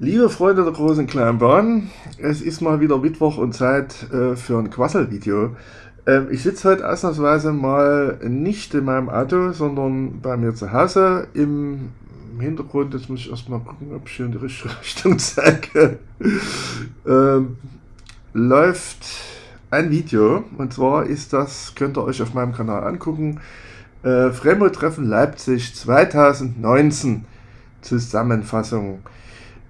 Liebe Freunde der großen kleinen Bahn, es ist mal wieder Mittwoch und Zeit äh, für ein Quassel-Video. Ähm, ich sitze heute ausnahmsweise mal nicht in meinem Auto, sondern bei mir zu Hause. Im Hintergrund, jetzt muss ich erstmal gucken, ob ich hier in die richtige Richtung zeige, ähm, läuft ein Video. Und zwar ist das, könnt ihr euch auf meinem Kanal angucken, äh, Fremo-Treffen Leipzig 2019 Zusammenfassung.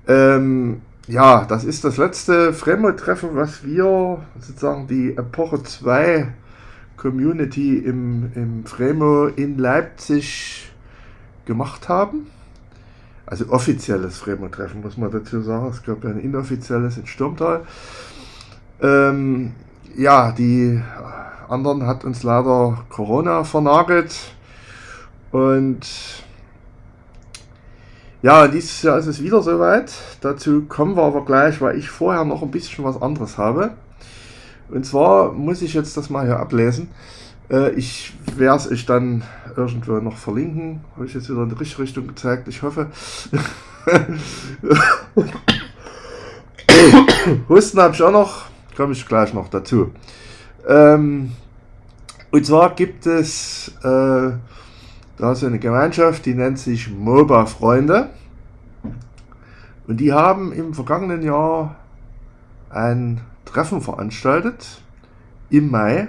Ähm, ja, das ist das letzte Fremdtreffen, was wir sozusagen die Epoche 2 Community im, im Fremo in Leipzig gemacht haben. Also offizielles Fremo-Treffen, muss man dazu sagen. Es gab ja ein inoffizielles in Sturmtal. Ähm, ja, die anderen hat uns leider Corona vernagelt. Und ja, dieses Jahr ist es wieder soweit. Dazu kommen wir aber gleich, weil ich vorher noch ein bisschen was anderes habe. Und zwar muss ich jetzt das mal hier ablesen. Äh, ich werde es euch dann irgendwo noch verlinken. Habe ich jetzt wieder in die richtige Richtung gezeigt, ich hoffe. Husten habe ich auch noch, komme ich gleich noch dazu. Ähm, und zwar gibt es äh, da ist eine Gemeinschaft, die nennt sich MOBA Freunde. Und die haben im vergangenen Jahr ein Treffen veranstaltet im Mai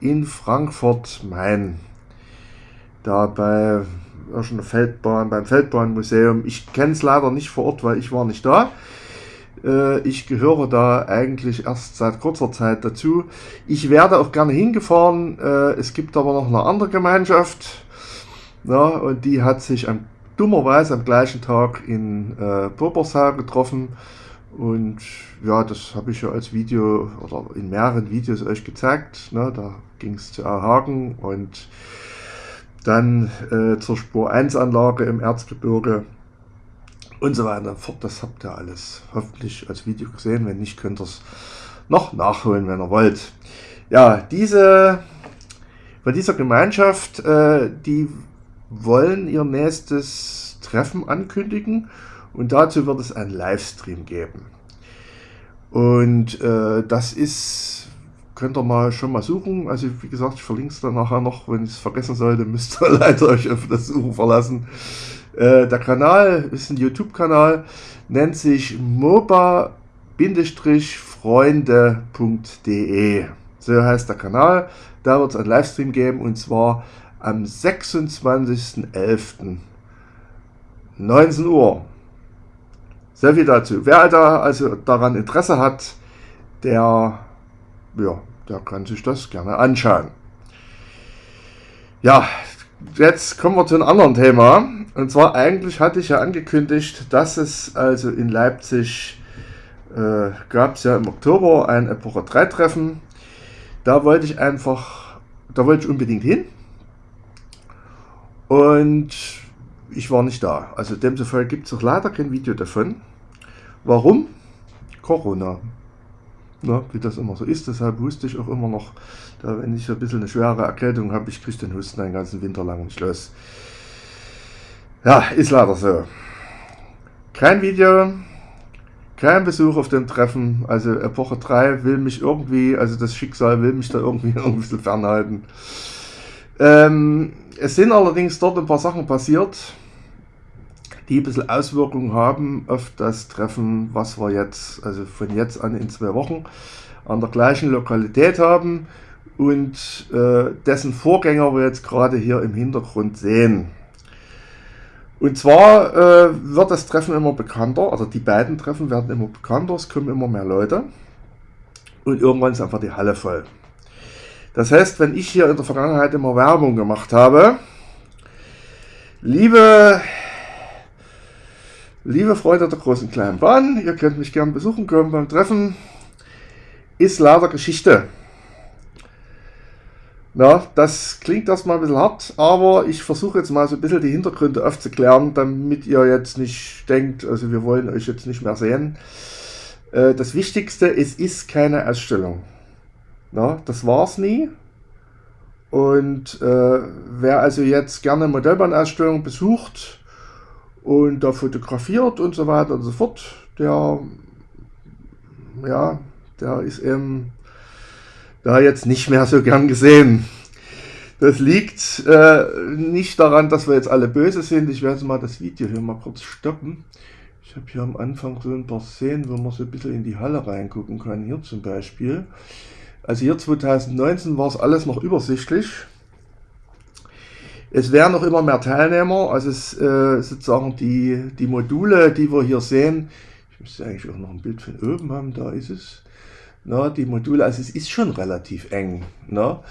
in Frankfurt-Main. Da bei irgendeiner Feldbahn, beim Feldbahnmuseum. Ich kenne es leider nicht vor Ort, weil ich war nicht da. Äh, ich gehöre da eigentlich erst seit kurzer Zeit dazu. Ich werde auch gerne hingefahren. Äh, es gibt aber noch eine andere Gemeinschaft, ja, und die hat sich am, dummerweise am gleichen Tag in äh, Popersal getroffen. Und ja, das habe ich ja als Video oder in mehreren Videos euch gezeigt. Ne? Da ging es zu Erhagen und dann äh, zur Spur 1 Anlage im Erzgebirge und so weiter fort. Das habt ihr alles hoffentlich als Video gesehen. Wenn nicht, könnt ihr es noch nachholen, wenn ihr wollt. Ja, diese von dieser Gemeinschaft, äh, die wollen ihr nächstes Treffen ankündigen und dazu wird es einen Livestream geben. Und äh, das ist, könnt ihr mal schon mal suchen. Also wie gesagt, ich verlinke es dann nachher noch. Wenn ich es vergessen sollte, müsst ihr leider euch auf das Suchen verlassen. Äh, der Kanal ist ein YouTube-Kanal, nennt sich moba-freunde.de. So heißt der Kanal. Da wird es einen Livestream geben und zwar am 26.11. 19 Uhr. Sehr viel dazu. Wer da also daran Interesse hat, der, ja, der kann sich das gerne anschauen. Ja, jetzt kommen wir zu einem anderen Thema. Und zwar eigentlich hatte ich ja angekündigt, dass es also in Leipzig äh, gab es ja im Oktober ein Epoche 3 Treffen. Da wollte ich einfach, da wollte ich unbedingt hin. Und ich war nicht da. Also demzufolge gibt es auch leider kein Video davon. Warum? Corona. Na, wie das immer so ist. Deshalb wusste ich auch immer noch, da, wenn ich so ein bisschen eine schwere Erkältung habe, ich kriege den Husten den ganzen Winter lang nicht los. Ja, ist leider so. Kein Video, kein Besuch auf dem Treffen. Also Epoche 3 will mich irgendwie, also das Schicksal will mich da irgendwie ein bisschen fernhalten. Ähm, es sind allerdings dort ein paar Sachen passiert, die ein bisschen Auswirkungen haben auf das Treffen, was wir jetzt, also von jetzt an in zwei Wochen, an der gleichen Lokalität haben und äh, dessen Vorgänger wir jetzt gerade hier im Hintergrund sehen. Und zwar äh, wird das Treffen immer bekannter, also die beiden Treffen werden immer bekannter, es kommen immer mehr Leute und irgendwann ist einfach die Halle voll. Das heißt, wenn ich hier in der Vergangenheit immer Werbung gemacht habe, liebe, liebe Freunde der großen kleinen Bahn, ihr könnt mich gern besuchen kommen beim Treffen, ist leider Geschichte. Na, das klingt erstmal ein bisschen hart, aber ich versuche jetzt mal so ein bisschen die Hintergründe aufzuklären, damit ihr jetzt nicht denkt, also wir wollen euch jetzt nicht mehr sehen. Äh, das Wichtigste, es ist keine Ausstellung. Na, das war es nie. Und äh, wer also jetzt gerne Modellbahnausstellung besucht und da fotografiert und so weiter und so fort. Der, ja, der ist eben da jetzt nicht mehr so gern gesehen. Das liegt äh, nicht daran, dass wir jetzt alle böse sind. Ich werde mal das Video hier mal kurz stoppen. Ich habe hier am Anfang so ein paar Szenen, wo man so ein bisschen in die Halle reingucken kann. Hier zum Beispiel. Also hier 2019 war es alles noch übersichtlich. Es werden noch immer mehr Teilnehmer, also es, äh, sozusagen die, die Module, die wir hier sehen, ich müsste eigentlich auch noch ein Bild von oben haben, da ist es. Na, die Module, also es ist schon relativ eng. Na?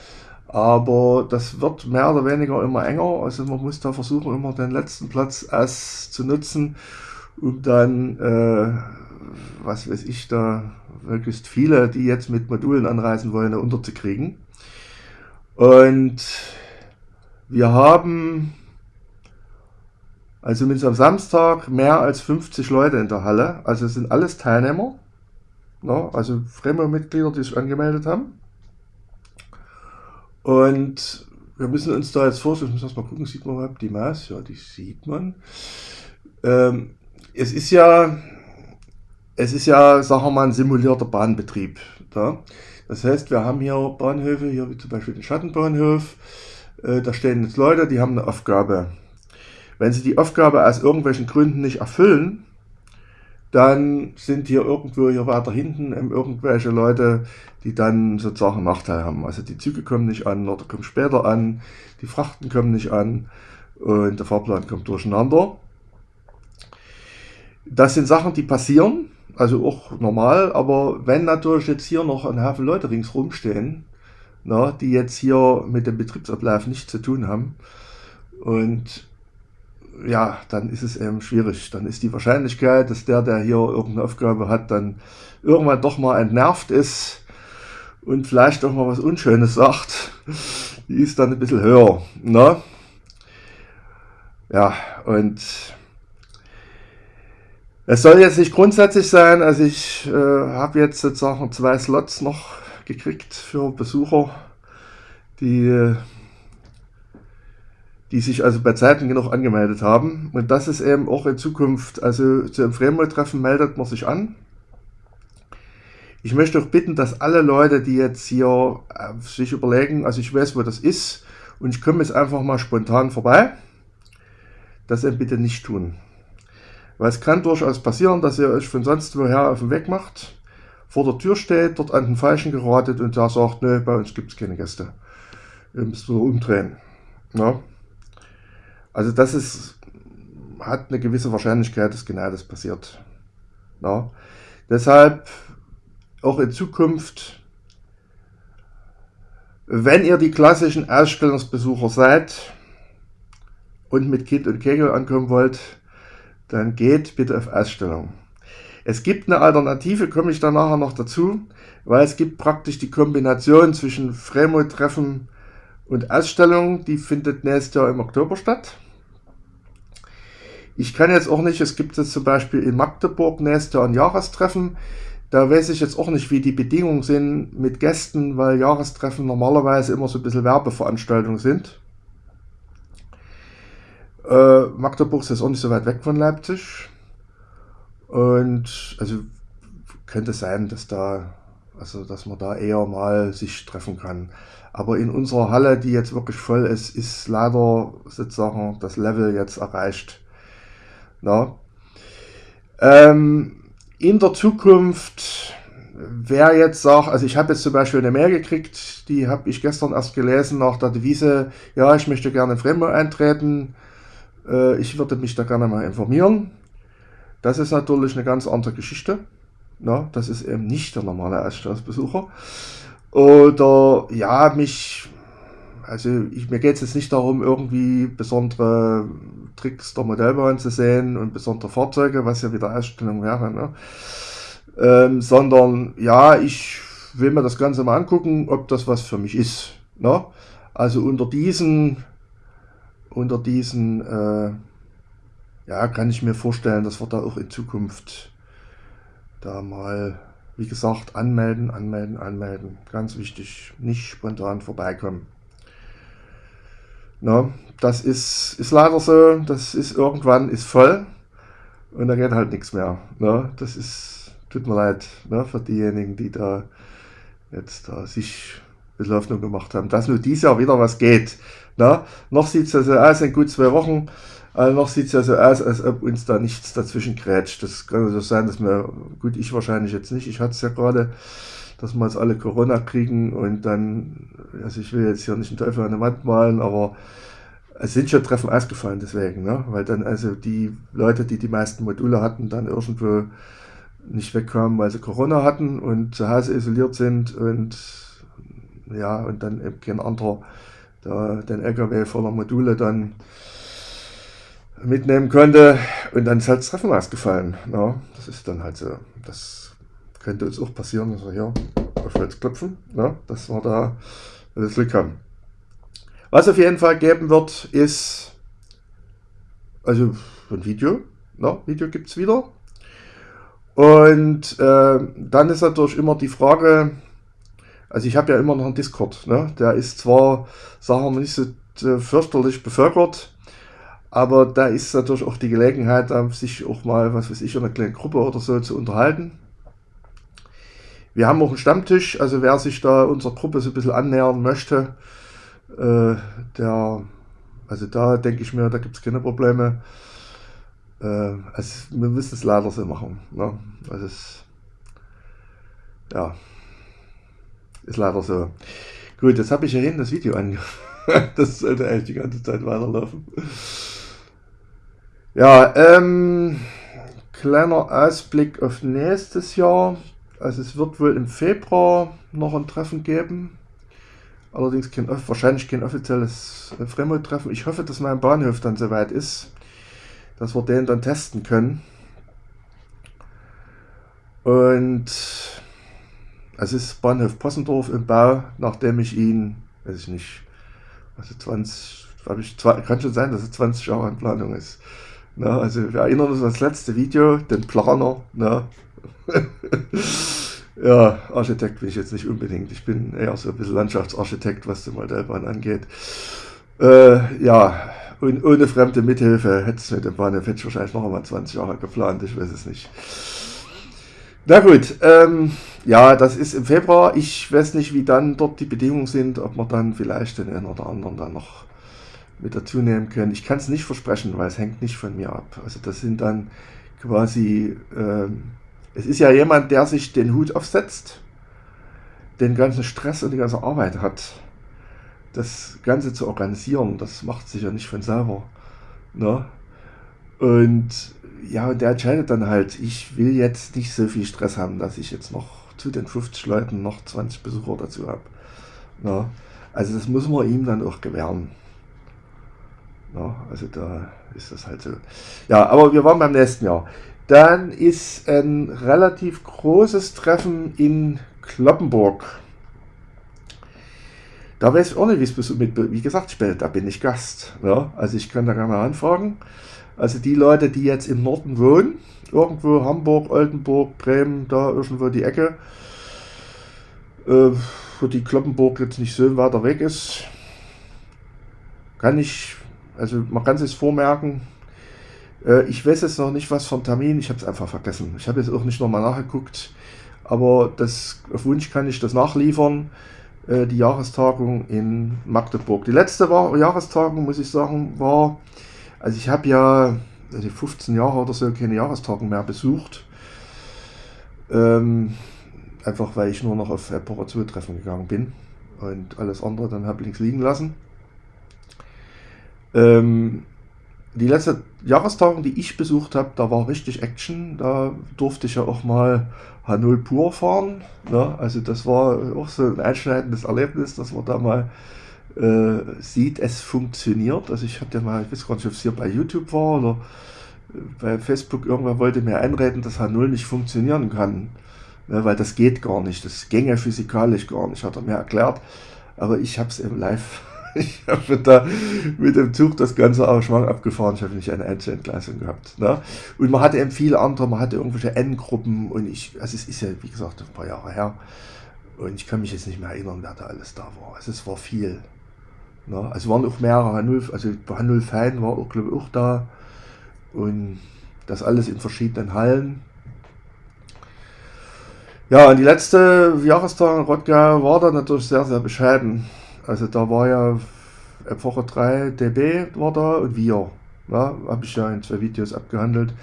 Aber das wird mehr oder weniger immer enger. Also man muss da versuchen, immer den letzten Platz erst zu nutzen, um dann, äh, was weiß ich, da möglichst viele, die jetzt mit Modulen anreisen wollen, unterzukriegen. Und wir haben also zumindest am Samstag mehr als 50 Leute in der Halle. Also es sind alles Teilnehmer, ne? also Fremo-Mitglieder, die sich angemeldet haben. Und wir müssen uns da jetzt vorstellen, ich muss erst mal gucken, sieht man überhaupt die Maß? Ja, die sieht man. Ähm, es ist ja, es ist ja, sagen wir mal, ein simulierter Bahnbetrieb. Da. Das heißt, wir haben hier Bahnhöfe, hier wie zum Beispiel den Schattenbahnhof, äh, da stehen jetzt Leute, die haben eine Aufgabe. Wenn sie die Aufgabe aus irgendwelchen Gründen nicht erfüllen, dann sind hier irgendwo hier weiter hinten irgendwelche Leute, die dann sozusagen Nachteil haben. Also die Züge kommen nicht an oder kommen später an, die Frachten kommen nicht an und der Fahrplan kommt durcheinander. Das sind Sachen, die passieren, also auch normal, aber wenn natürlich jetzt hier noch ein Haufen Leute ringsrum stehen, na, die jetzt hier mit dem Betriebsablauf nichts zu tun haben. Und ja, dann ist es eben schwierig. Dann ist die Wahrscheinlichkeit, dass der, der hier irgendeine Aufgabe hat, dann irgendwann doch mal entnervt ist und vielleicht auch mal was Unschönes sagt, die ist dann ein bisschen höher. Ne? Ja, und es soll jetzt nicht grundsätzlich sein, also ich äh, habe jetzt sozusagen zwei Slots noch gekriegt für Besucher, die, die sich also bei Zeiten genug angemeldet haben. Und das ist eben auch in Zukunft, also zu einem Fremdtreffen meldet man sich an. Ich möchte auch bitten, dass alle Leute, die jetzt hier äh, sich überlegen, also ich weiß, wo das ist, und ich komme jetzt einfach mal spontan vorbei, das eben bitte nicht tun. Weil es kann durchaus passieren, dass ihr euch von sonst woher auf den Weg macht vor der Tür steht, dort an den Falschen geratet und der sagt, nö, bei uns gibt es keine Gäste. Ihr müsst so umdrehen. Ja. Also das ist, hat eine gewisse Wahrscheinlichkeit, dass genau das passiert. Ja. Deshalb auch in Zukunft, wenn ihr die klassischen Ausstellungsbesucher seid und mit Kind und Kegel ankommen wollt, dann geht bitte auf Ausstellung. Es gibt eine Alternative, komme ich dann nachher noch dazu, weil es gibt praktisch die Kombination zwischen Fremo-Treffen und Ausstellung, die findet nächstes Jahr im Oktober statt. Ich kann jetzt auch nicht, es gibt jetzt zum Beispiel in Magdeburg nächstes Jahr ein Jahrestreffen. Da weiß ich jetzt auch nicht, wie die Bedingungen sind mit Gästen, weil Jahrestreffen normalerweise immer so ein bisschen Werbeveranstaltungen sind. Äh, Magdeburg ist jetzt auch nicht so weit weg von Leipzig. Und also könnte sein, dass da, also dass man da eher mal sich treffen kann. Aber in unserer Halle, die jetzt wirklich voll ist, ist leider sozusagen das Level jetzt erreicht. Na? Ähm, in der Zukunft, wer jetzt sagt, also ich habe jetzt zum Beispiel eine Mail gekriegt, die habe ich gestern erst gelesen nach der Devise, ja, ich möchte gerne in Fremmo eintreten, äh, ich würde mich da gerne mal informieren. Das ist natürlich eine ganz andere Geschichte. Ja, das ist eben nicht der normale Ausstellungsbesucher. Oder ja, mich, also ich, mir geht es jetzt nicht darum, irgendwie besondere Tricks der Modellbahn zu sehen und besondere Fahrzeuge, was ja wieder Ausstellung wäre, ne? ähm, sondern ja, ich will mir das Ganze mal angucken, ob das was für mich ist. Ne? Also unter diesen, unter diesen äh, ja, kann ich mir vorstellen, dass wir da auch in Zukunft da mal, wie gesagt, anmelden, anmelden, anmelden. Ganz wichtig, nicht spontan vorbeikommen. Na, das ist, ist leider so, das ist irgendwann ist voll und da geht halt nichts mehr. Ne? Das ist, tut mir leid ne, für diejenigen, die da jetzt da sich bisschen gemacht haben, dass nur dieses Jahr wieder was geht. Ne? Noch sieht es also aus, in gut zwei Wochen, also noch sieht es ja so aus, als ob uns da nichts dazwischen grätscht. Das kann also sein, dass wir, gut, ich wahrscheinlich jetzt nicht, ich hatte es ja gerade, dass wir jetzt alle Corona kriegen und dann, also ich will jetzt hier nicht einen Teufel an der Wand malen, aber es sind schon Treffen ausgefallen deswegen, ne? weil dann also die Leute, die die meisten Module hatten, dann irgendwo nicht wegkamen, weil sie Corona hatten und zu Hause isoliert sind und ja, und dann eben kein anderer da den LKW voller Module dann mitnehmen konnte und dann ist halt das Treffen ausgefallen. Ne? Das ist dann halt so, das könnte uns auch passieren, dass wir hier auf Holz klopfen, ne? dass wir da das Glück haben. Was auf jeden Fall geben wird, ist also ein Video. Ne? Video gibt es wieder. Und äh, dann ist natürlich immer die Frage, also ich habe ja immer noch einen Discord. Ne? Der ist zwar, sagen wir nicht so äh, fürchterlich bevölkert, aber da ist natürlich auch die Gelegenheit, sich auch mal, was weiß ich, in einer kleinen Gruppe oder so zu unterhalten. Wir haben auch einen Stammtisch, also wer sich da unserer Gruppe so ein bisschen annähern möchte, äh, der, also da denke ich mir, da gibt es keine Probleme. Äh, also wir müssen es leider so machen. Ne? Also es, ja, ist leider so. Gut, jetzt habe ich ja hin das Video an. das sollte eigentlich die ganze Zeit weiterlaufen. Ja, ähm, kleiner Ausblick auf nächstes Jahr. Also es wird wohl im Februar noch ein Treffen geben. Allerdings kein, wahrscheinlich kein offizielles Fremdtreffen. Ich hoffe, dass mein Bahnhof dann soweit ist, dass wir den dann testen können. Und es ist Bahnhof Possendorf im Bau, nachdem ich ihn, weiß ich nicht, also 20, ich, kann schon sein, dass es 20 Jahre in Planung ist. Na, also wir erinnern uns an das letzte Video, den Planer. Na. Ja, Architekt bin ich jetzt nicht unbedingt. Ich bin eher so ein bisschen Landschaftsarchitekt, was die Modellbahn angeht. Äh, ja, und ohne fremde Mithilfe hätte es mit dem Bahnhof wahrscheinlich noch einmal 20 Jahre geplant, ich weiß es nicht. Na gut, ähm, ja, das ist im Februar. Ich weiß nicht, wie dann dort die Bedingungen sind, ob wir dann vielleicht den einen oder anderen dann noch mit dazu nehmen können. Ich kann es nicht versprechen, weil es hängt nicht von mir ab. Also das sind dann quasi ähm, es ist ja jemand, der sich den Hut aufsetzt, den ganzen Stress und die ganze Arbeit hat. Das Ganze zu organisieren, das macht sich ja nicht von selber. Ne? Und ja, der entscheidet dann halt, ich will jetzt nicht so viel Stress haben, dass ich jetzt noch zu den 50 Leuten noch 20 Besucher dazu habe. Ne? Also das muss man ihm dann auch gewähren. Ne? Also da ist das halt so. Ja, aber wir waren beim nächsten Jahr. Dann ist ein relativ großes Treffen in Kloppenburg. Da weiß ich auch nicht, wie es mit, wie gesagt, später, da bin ich Gast. Ja? Also ich kann da gerne anfragen. Also die Leute, die jetzt im Norden wohnen, irgendwo Hamburg, Oldenburg, Bremen, da irgendwo die Ecke, äh, wo die Kloppenburg jetzt nicht so weiter weg ist, kann ich, also man kann sich vormerken, äh, ich weiß jetzt noch nicht, was vom Termin, ich habe es einfach vergessen. Ich habe jetzt auch nicht nochmal nachgeguckt, aber das, auf Wunsch kann ich das nachliefern. Äh, die Jahrestagung in Magdeburg. Die letzte war, Jahrestagung, muss ich sagen, war, also ich habe ja die 15 Jahre oder so keine Jahrestagung mehr besucht. Ähm, einfach weil ich nur noch auf Reparaturtreffen gegangen bin und alles andere dann habe links liegen lassen. Ähm, die letzte Jahrestagung, die ich besucht habe, da war richtig Action. Da durfte ich ja auch mal H0 pur fahren. Ne? Also das war auch so ein einschneidendes Erlebnis, dass man da mal äh, sieht, es funktioniert. Also ich hatte mal, ich weiß gar nicht, ob es hier bei YouTube war oder äh, bei Facebook, irgendwer wollte mir einreden, dass H0 nicht funktionieren kann. Ne? Weil das geht gar nicht. Das gänge physikalisch gar nicht, hat er mir erklärt. Aber ich habe es im Live ich habe da mit dem Zug das ganze Arrangement abgefahren. Ich habe nicht eine Einzelentgleisung gehabt. Ne? Und man hatte eben viele andere, man hatte irgendwelche N-Gruppen und ich, also es ist ja, wie gesagt, ein paar Jahre her. Und ich kann mich jetzt nicht mehr erinnern, wer da alles da war. Also es war viel. Ne? Also waren auch mehrere H0, also H0 Fan war auch, glaube ich, auch da. Und das alles in verschiedenen Hallen. Ja, und die letzte Jahrestag in Rottgau war dann natürlich sehr, sehr bescheiden. Also da war ja Epoche 3 DB war da und wir. Ja, Habe ich ja in zwei Videos abgehandelt.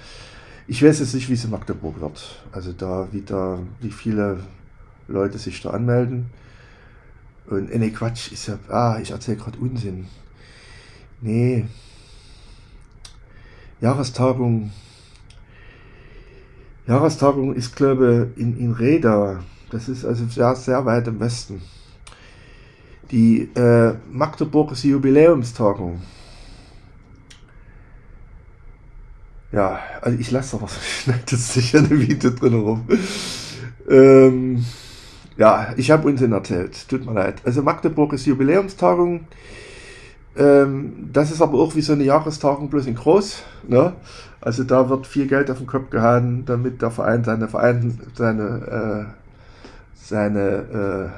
Ich weiß jetzt nicht, wie es in Magdeburg wird. Also da wieder, wie viele Leute sich da anmelden. Und äh, nee, Quatsch, ist ja, ah, ich erzähle gerade Unsinn. Nee. Jahrestagung. Jahrestagung ist, glaube ich, in, in Reda. Das ist also sehr, sehr weit im Westen. Die äh, Magdeburg ist die Jubiläumstagung. Ja, also ich lasse aber das sicher ein Video drin rum. Ähm, ja, ich habe Unsinn erzählt. Tut mir leid. Also Magdeburg ist Jubiläumstagung. Ähm, das ist aber auch wie so eine Jahrestagung, bloß in groß. Ne? Also da wird viel Geld auf den Kopf gehauen, damit der Verein seine Verein, seine, äh, seine,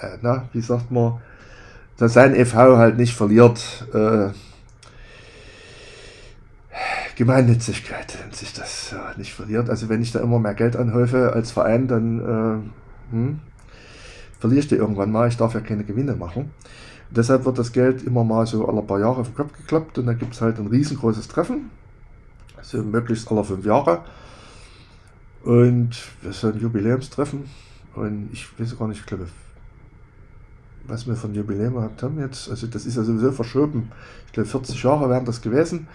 äh, äh, na, wie sagt man, dass sein e.V. halt nicht verliert. Äh, Gemeinnützigkeit nennt sich das ja, nicht verliert. Also wenn ich da immer mehr Geld anhäufe als Verein, dann äh, hm, verliere ich die irgendwann mal. Ich darf ja keine Gewinne machen. Und deshalb wird das Geld immer mal so alle paar Jahre auf den Kopf geklappt und dann gibt es halt ein riesengroßes Treffen. Also möglichst alle fünf Jahre. Und wir sind ein Jubiläumstreffen. Und ich weiß gar nicht, ich glaube, was wir von Jubiläum gehabt haben jetzt. Also das ist ja sowieso verschoben. Ich glaube 40 Jahre wären das gewesen.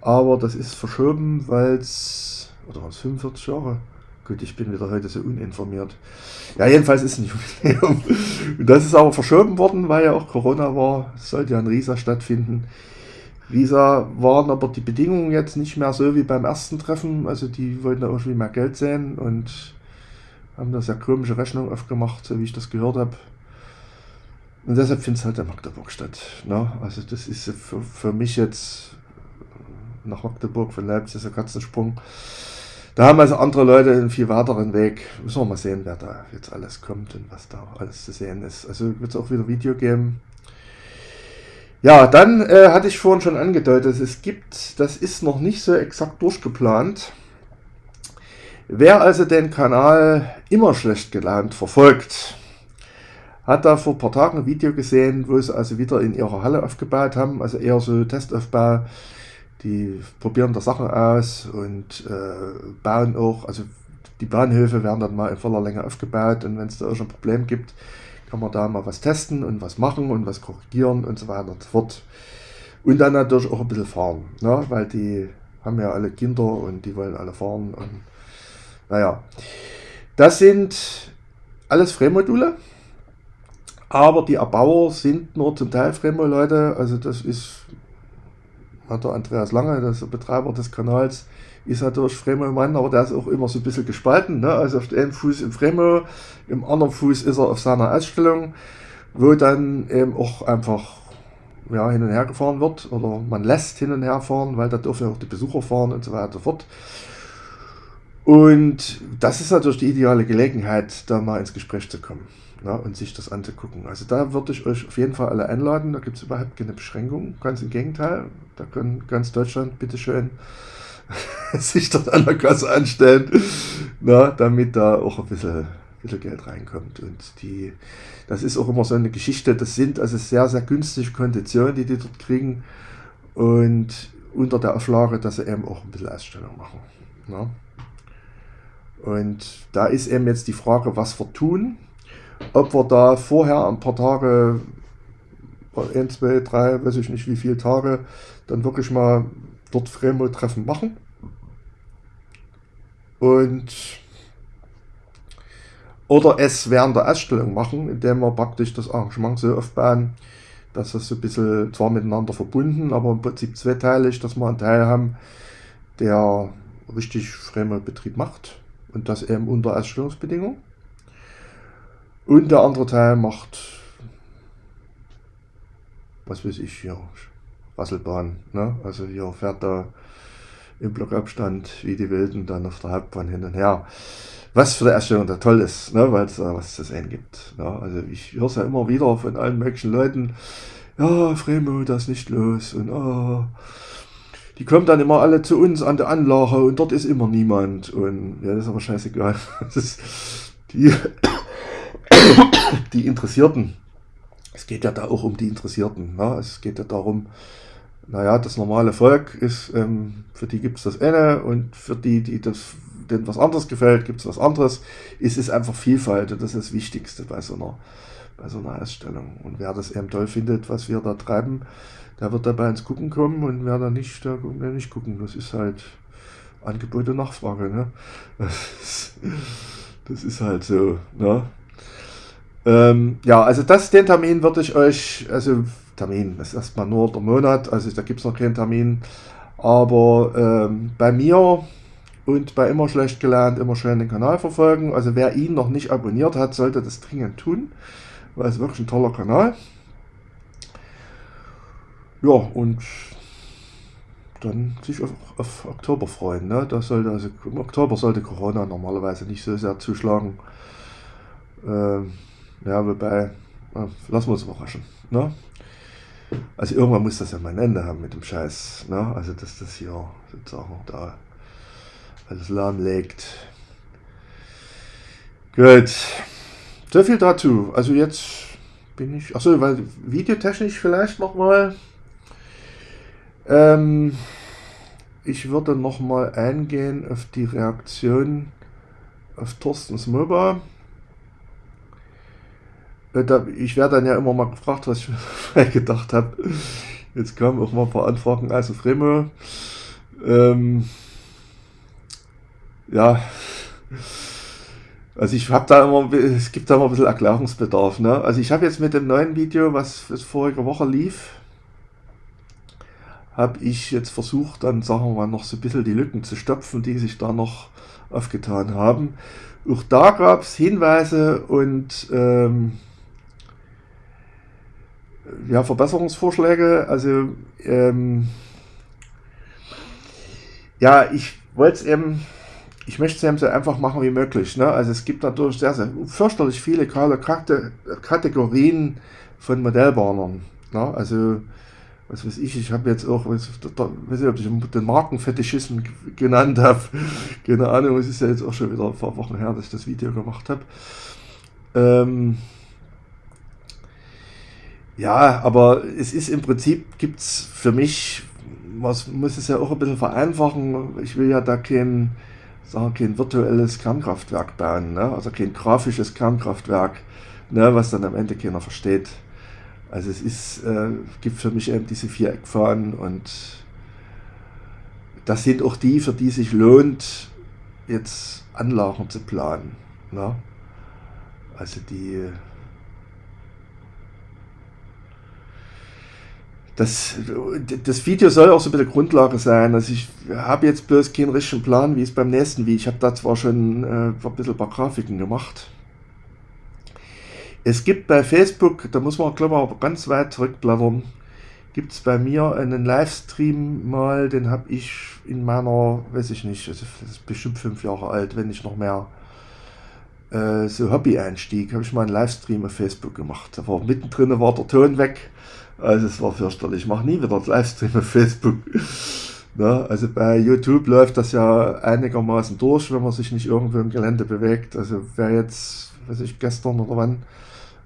Aber das ist verschoben, weil es, oder was, 45 Jahre? Gut, ich bin wieder heute so uninformiert. Ja, jedenfalls ist ein Jubiläum. Und das ist aber verschoben worden, weil ja auch Corona war. Es sollte ja in Riesa stattfinden. Riesa waren aber die Bedingungen jetzt nicht mehr so wie beim ersten Treffen. Also die wollten da irgendwie mehr Geld sehen und haben da sehr komische Rechnung aufgemacht, so wie ich das gehört habe. Und deshalb findet es halt in Magdeburg statt. Ne? Also das ist für, für mich jetzt nach Magdeburg von Leipzig ist ein Katzensprung. Da haben also andere Leute einen viel weiteren Weg. Müssen wir mal sehen, wer da jetzt alles kommt und was da alles zu sehen ist. Also wird es auch wieder Video geben. Ja, dann äh, hatte ich vorhin schon angedeutet, es gibt, das ist noch nicht so exakt durchgeplant. Wer also den Kanal immer schlecht gelernt verfolgt, hat da vor ein paar Tagen ein Video gesehen, wo sie also wieder in ihrer Halle aufgebaut haben, also eher so Testaufbau die probieren da Sachen aus und äh, bauen auch, also die Bahnhöfe werden dann mal in voller Länge aufgebaut und wenn es da auch ein Problem gibt, kann man da mal was testen und was machen und was korrigieren und so weiter und so fort. Und dann natürlich auch ein bisschen fahren, ne? weil die haben ja alle Kinder und die wollen alle fahren und naja. Das sind alles Frame-Module, aber die Erbauer sind nur zum Teil Fremo-Leute, also das ist hat der Andreas Lange, der Betreiber des Kanals, ist natürlich Fremo-Mann, aber der ist auch immer so ein bisschen gespalten. Ne? Also auf dem Fuß im Fremo, im anderen Fuß ist er auf seiner Ausstellung, wo dann eben auch einfach ja, hin und her gefahren wird oder man lässt hin und her fahren, weil da dürfen ja auch die Besucher fahren und so weiter und so fort. Und das ist natürlich die ideale Gelegenheit, da mal ins Gespräch zu kommen ja, und sich das anzugucken. Also da würde ich euch auf jeden Fall alle einladen. Da gibt es überhaupt keine Beschränkung. Ganz im Gegenteil. Da können ganz Deutschland bitteschön sich dort an der Kasse anstellen, na, damit da auch ein bisschen, bisschen Geld reinkommt. Und die, das ist auch immer so eine Geschichte. Das sind also sehr, sehr günstige Konditionen, die die dort kriegen. Und unter der Auflage, dass sie eben auch ein bisschen Ausstellung machen. Na. Und da ist eben jetzt die Frage, was wir tun ob wir da vorher ein paar Tage, ein, zwei, drei, weiß ich nicht wie viele Tage, dann wirklich mal dort Fremo-Treffen machen. Und oder es während der Ausstellung machen, indem wir praktisch das Arrangement so aufbauen, dass das so ein bisschen zwar miteinander verbunden, aber im Prinzip zweiteilig, dass wir einen Teil haben, der richtig Fremo-Betrieb macht und das eben unter Ausstellungsbedingungen. Und der andere Teil macht, was weiß ich, hier, Rasselbahn. Ne? Also hier fährt er im Blockabstand wie die Wilden dann auf der Hauptbahn hin und her. Was für die Erstellung da toll ist, ne? weil es da was zu sehen gibt. Ne? Also ich höre es ja immer wieder von allen möglichen Leuten, ja, Fremo, das ist nicht los und oh, die kommen dann immer alle zu uns an der Anlage und dort ist immer niemand und ja, das ist aber scheißegal. Das ist die, die Interessierten. Es geht ja da auch um die Interessierten. Ne? Es geht ja darum, naja, das normale Volk ist, ähm, für die gibt es das eine und für die, die das, denen was anderes gefällt, gibt es was anderes. Es ist einfach Vielfalt und das ist das Wichtigste bei so einer, bei so einer Ausstellung. Und wer das eben toll findet, was wir da treiben, der wird dabei ins Gucken kommen und wer da nicht, der wird nicht gucken. Das ist halt Angebot und Nachfrage. Ne? Das, ist, ist halt so. Ne? Ähm, ja, also das, den Termin würde ich euch, also Termin, das ist erstmal nur der Monat, also da gibt es noch keinen Termin. Aber ähm, bei mir und bei immer schlecht gelernt, immer schön den Kanal verfolgen. Also wer ihn noch nicht abonniert hat, sollte das dringend tun, weil es wirklich ein toller Kanal. Ja, und dann sich auf, auf Oktober freuen. Ne? Das sollte also, Im Oktober sollte Corona normalerweise nicht so sehr zuschlagen. Ähm, ja, wobei, äh, lassen wir uns überraschen. Ne? Also irgendwann muss das ja mal ein Ende haben mit dem Scheiß. Ne? Also dass das hier sozusagen da alles lahmlegt. Gut. So viel dazu. Also jetzt bin ich. Achso, weil videotechnisch vielleicht nochmal. Ähm, ich würde nochmal eingehen auf die Reaktion auf Thorstens MOBA. Äh, ich werde dann ja immer mal gefragt, was ich gedacht habe. Jetzt kamen auch mal ein paar Anfragen, also Fremo. Ähm, ja, also ich habe da immer, es gibt da immer ein bisschen Erklärungsbedarf. Ne? Also ich habe jetzt mit dem neuen Video, was, was vorige Woche lief, habe ich jetzt versucht, dann sagen wir mal noch so ein bisschen die Lücken zu stopfen, die sich da noch aufgetan haben. Auch da gab es Hinweise und ähm, ja, Verbesserungsvorschläge. Also, ähm, ja, ich wollte es eben, ich möchte es eben so einfach machen wie möglich. Ne? Also es gibt natürlich sehr, sehr fürchterlich viele Kategorien von Modellbahnern. Ne? Also, was weiß ich, ich habe jetzt auch, weiß, weiß nicht, ob ich den Markenfetischismus genannt habe. Keine Ahnung, es ist ja jetzt auch schon wieder ein paar Wochen her, dass ich das Video gemacht habe. Ähm, ja, aber es ist im Prinzip, gibt es für mich, was muss es ja auch ein bisschen vereinfachen. Ich will ja da kein, sagen, kein virtuelles Kernkraftwerk bauen, ne? also kein grafisches Kernkraftwerk, ne? was dann am Ende keiner versteht. Also es ist, äh, gibt für mich eben diese vier Eckfahnen und das sind auch die, für die sich lohnt, jetzt Anlagen zu planen. Ne? Also die das, das Video soll auch so ein bisschen Grundlage sein. Also ich habe jetzt bloß keinen richtigen Plan, wie es beim nächsten Video. Ich habe da zwar schon äh, ein bisschen ein paar Grafiken gemacht. Es gibt bei Facebook, da muss man glaube ich auch ganz weit zurückblättern, gibt es bei mir einen Livestream mal, den habe ich in meiner, weiß ich nicht, also das ist bestimmt fünf Jahre alt, wenn nicht noch mehr, äh, so Hobby-Einstieg, habe ich mal einen Livestream auf Facebook gemacht. Da war mittendrin war der Ton weg also es war fürchterlich. Ich mache nie wieder Livestream auf Facebook. Na, also bei YouTube läuft das ja einigermaßen durch, wenn man sich nicht irgendwo im Gelände bewegt. Also wer jetzt, weiß ich, gestern oder wann,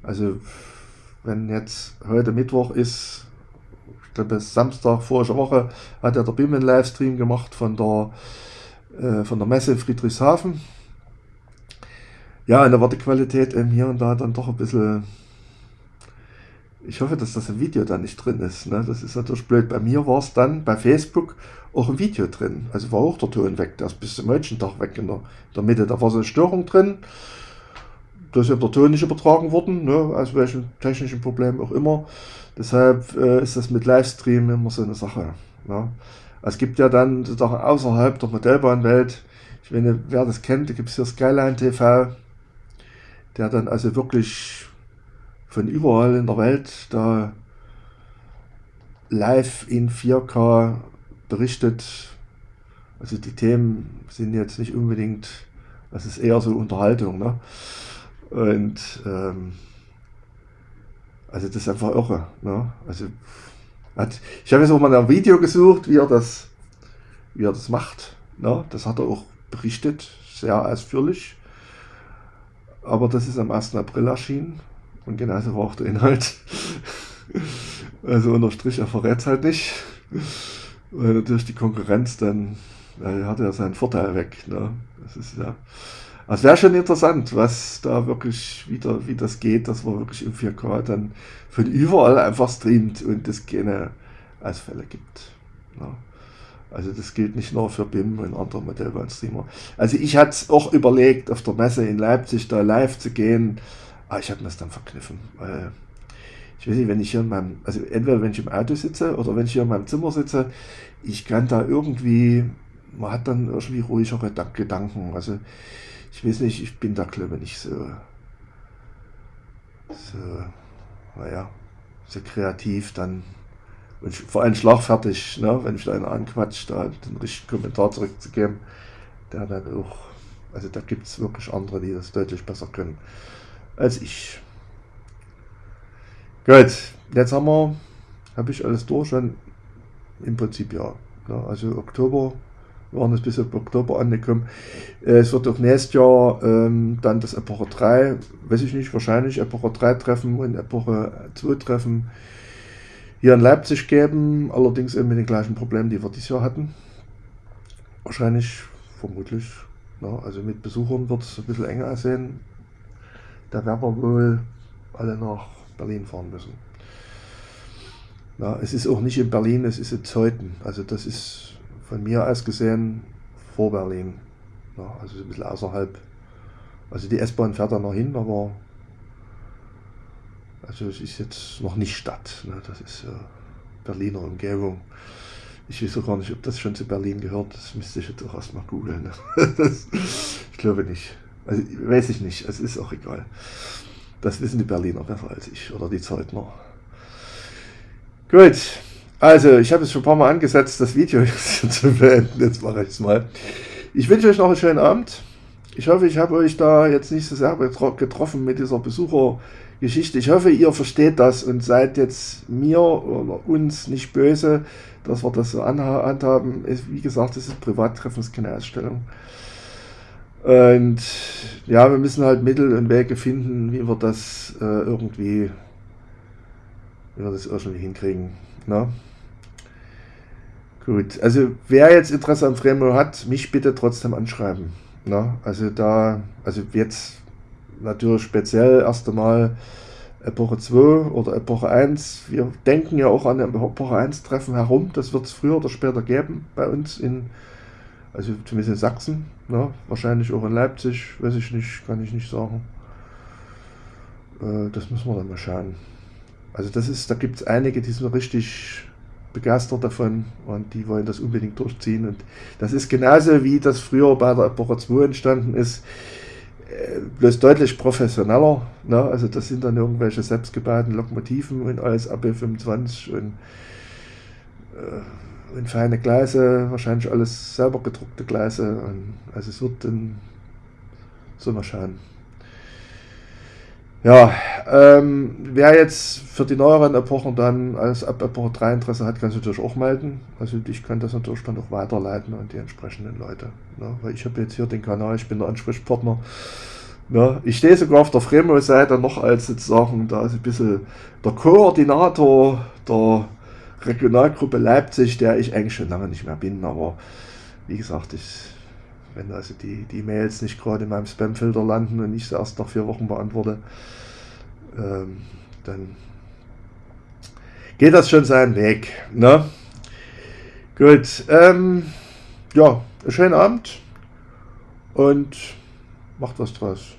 also wenn jetzt heute Mittwoch ist, ich glaube Samstag vorige Woche, hat ja der BIM einen Livestream gemacht von der, äh, von der Messe in Friedrichshafen. Ja, und da war die Qualität eben hier und da dann doch ein bisschen ich hoffe, dass das im Video da nicht drin ist. Ne? Das ist natürlich blöd. Bei mir war es dann bei Facebook auch ein Video drin. Also war auch der Ton weg. Der ist bis zum Tag weg in der, in der Mitte. Da war so eine Störung drin. Da ist ja der Ton nicht übertragen worden, ne? aus welchem technischen Problem auch immer. Deshalb äh, ist das mit Livestream immer so eine Sache. Ne? Es gibt ja dann sozusagen außerhalb der Modellbahnwelt, ich meine, wer das kennt, da gibt es hier Skyline TV, der dann also wirklich von überall in der Welt da live in 4K berichtet. Also die Themen sind jetzt nicht unbedingt, das ist eher so Unterhaltung. Ne? Und ähm, Also das ist einfach irre. Ne? Also hat, ich habe jetzt auch mal ein Video gesucht, wie er das, wie er das macht. Ne? Das hat er auch berichtet, sehr ausführlich. Aber das ist am 1. April erschienen und genauso war auch der Inhalt. also unter Strich, er verrät es halt nicht. Weil natürlich die Konkurrenz dann, er hat ja seinen Vorteil weg. Ne? Das ist ja. Also wäre schon interessant, was da wirklich wieder, wie das geht, dass man wirklich im 4K dann von überall einfach streamt und es keine Ausfälle gibt. Ne? Also das gilt nicht nur für BIM und andere Modellbahnstreamer. Also ich hatte es auch überlegt, auf der Messe in Leipzig da live zu gehen, aber ich habe mir das dann verkniffen, weil ich weiß nicht, wenn ich hier in meinem, also entweder wenn ich im Auto sitze oder wenn ich hier in meinem Zimmer sitze, ich kann da irgendwie, man hat dann irgendwie ruhigere Gedanken. Also ich weiß nicht, ich bin da glaube ich nicht so, so, naja, so kreativ dann und vor allem schlagfertig, ne, wenn ich da einer anquatscht, da den richtigen Kommentar zurückzugeben, der dann auch, also da gibt es wirklich andere, die das deutlich besser können als ich. Gut, jetzt haben wir, habe ich alles durch und im Prinzip ja. ja also Oktober, wir waren jetzt bis auf Oktober angekommen. Äh, es wird auch nächstes Jahr ähm, dann das Epoche 3, weiß ich nicht, wahrscheinlich Epoche 3 Treffen und Epoche 2 Treffen hier in Leipzig geben, allerdings eben mit den gleichen Problemen, die wir dieses Jahr hatten. Wahrscheinlich, vermutlich. Ja, also mit Besuchern wird es ein bisschen enger aussehen. Da werden wir wohl alle nach Berlin fahren müssen. Ja, es ist auch nicht in Berlin, es ist in Zeuthen. Also das ist von mir aus gesehen vor Berlin. Ja, also ein bisschen außerhalb. Also die S-Bahn fährt da noch hin, aber also es ist jetzt noch nicht Stadt. Ne? Das ist äh, Berliner Umgebung. Ich weiß auch gar nicht, ob das schon zu Berlin gehört. Das müsste ich jetzt auch erstmal googeln. Ne? ich glaube nicht. Also weiß ich nicht. Es ist auch egal. Das wissen die Berliner besser als ich oder die Zeutner. Gut. Also, ich habe es schon ein paar Mal angesetzt, das Video zu beenden. Jetzt mache ich es mal. Ich wünsche euch noch einen schönen Abend. Ich hoffe, ich habe euch da jetzt nicht so sehr getroffen mit dieser Besuchergeschichte. Ich hoffe, ihr versteht das und seid jetzt mir oder uns nicht böse, dass wir das so handhaben. Wie gesagt, es ist Privattreffen, es ist keine Ausstellung. Und ja, wir müssen halt Mittel und Wege finden, wie wir das äh, irgendwie, wie wir das irgendwie hinkriegen. Ne? Gut, also wer jetzt Interesse am Fremo hat, mich bitte trotzdem anschreiben. Ne? Also da, also jetzt natürlich speziell erst einmal Epoche 2 oder Epoche 1. Wir denken ja auch an Epoche 1 Treffen herum. Das wird es früher oder später geben bei uns in also zumindest in Sachsen, ne? wahrscheinlich auch in Leipzig, weiß ich nicht, kann ich nicht sagen. Äh, das müssen wir dann mal schauen. Also das ist, da gibt es einige, die sind richtig begeistert davon und die wollen das unbedingt durchziehen. Und das ist genauso wie das früher bei der Epoche 2 entstanden ist, äh, bloß deutlich professioneller. Ne? Also das sind dann irgendwelche selbstgebauten Lokomotiven und alles AB25 und äh, in feine Gleise, wahrscheinlich alles selber gedruckte Gleise. Und also es wird dann so mal schauen. Ja, ähm, wer jetzt für die neueren Epochen dann als ab Epoche 3 Interesse hat, kann sich natürlich auch melden. Also ich kann das natürlich dann auch weiterleiten an die entsprechenden Leute. Ne? Weil ich habe jetzt hier den Kanal, ich bin der Ansprechpartner. Ne? Ich stehe sogar auf der Fremo-Seite noch als sozusagen da ist ein bisschen der Koordinator der Regionalgruppe Leipzig, der ich eigentlich schon lange nicht mehr bin, aber wie gesagt, ich, wenn also die, die Mails nicht gerade in meinem Spamfilter landen und ich sie erst nach vier Wochen beantworte, ähm, dann geht das schon seinen Weg. Ne? Gut, ähm, ja, schönen Abend und macht was draus.